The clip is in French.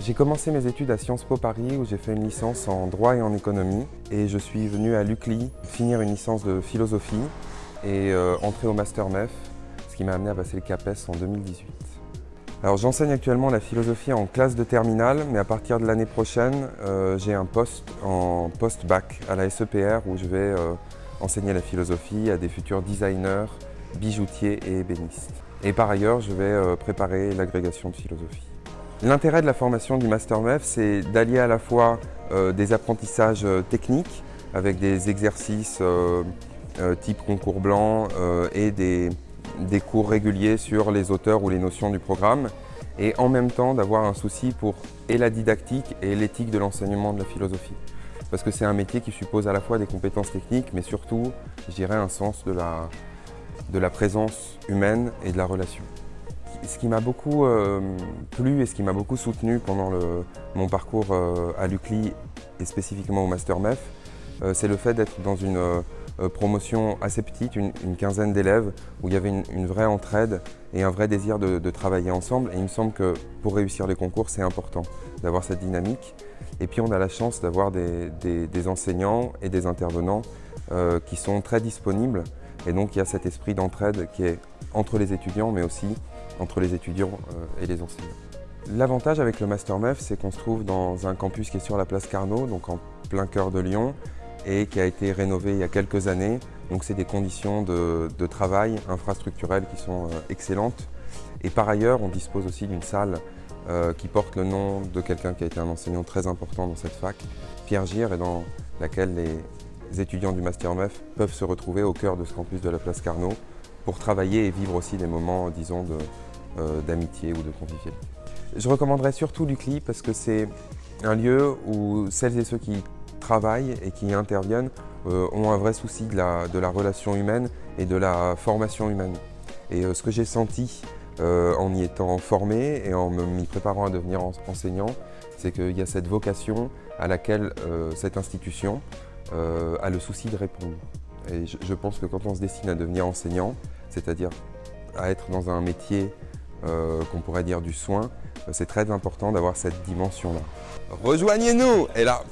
J'ai commencé mes études à Sciences Po Paris où j'ai fait une licence en droit et en économie et je suis venu à l'UCLI finir une licence de philosophie et euh, entrer au Master MEF, ce qui m'a amené à passer le CAPES en 2018. Alors j'enseigne actuellement la philosophie en classe de terminale, mais à partir de l'année prochaine, euh, j'ai un poste en post-bac à la SEPR où je vais euh, enseigner la philosophie à des futurs designers, bijoutiers et ébénistes. Et par ailleurs, je vais préparer l'agrégation de philosophie. L'intérêt de la formation du Master MEF, c'est d'allier à la fois euh, des apprentissages euh, techniques avec des exercices euh, type concours blanc et des, cours réguliers sur les auteurs ou les notions du programme et en même temps d'avoir un souci pour et la didactique et l'éthique de l'enseignement de la philosophie. Parce que c'est un métier qui suppose à la fois des compétences techniques mais surtout, je dirais, un sens de la présence humaine et de la relation. Ce qui m'a beaucoup euh, plu et ce qui m'a beaucoup soutenu pendant mon parcours euh, à l'UCLI et spécifiquement au Master MEF, euh, c'est le fait d'être dans une promotion assez petite, une, quinzaine d'élèves, où il y avait une, vraie entraide et un vrai désir de, travailler ensemble. Et il me semble que pour réussir les concours, c'est important d'avoir cette dynamique. Et puis on a la chance d'avoir des, enseignants et des intervenants qui sont très disponibles. Et donc il y a cet esprit d'entraide qui est entre les étudiants, mais aussi entre les étudiants euh, et les enseignants. L'avantage avec le Master MEF, c'est qu'on se trouve dans un campus qui est sur la place Carnot, donc en plein cœur de Lyon, et qui a été rénové il y a quelques années. Donc c'est des conditions de, travail infrastructurelles qui sont euh, excellentes. Et par ailleurs, on dispose aussi d'une salle euh, qui porte le nom de quelqu'un qui a été un enseignant très important dans cette fac, Pierre Gire, et dans laquelle les étudiants du Master MEF peuvent se retrouver au cœur de ce campus de la place Carnot pour travailler et vivre aussi des moments, disons, euh, d'amitié ou de convivialité. Je recommanderais surtout l'UCLI parce que c'est un lieu où celles et ceux qui travaillent et qui interviennent euh, ont un vrai souci de la, relation humaine et de la formation humaine. Et euh, ce que j'ai senti en y étant formé et en m'y préparant à devenir enseignant, c'est qu'il y a cette vocation à laquelle cette institution a le souci de répondre. Et je, pense que quand on se destine à devenir enseignant, c'est-à-dire à être dans un métier euh, qu'on pourrait dire du soin, euh, c'est très important d'avoir cette dimension-là. Rejoignez-nous Et là,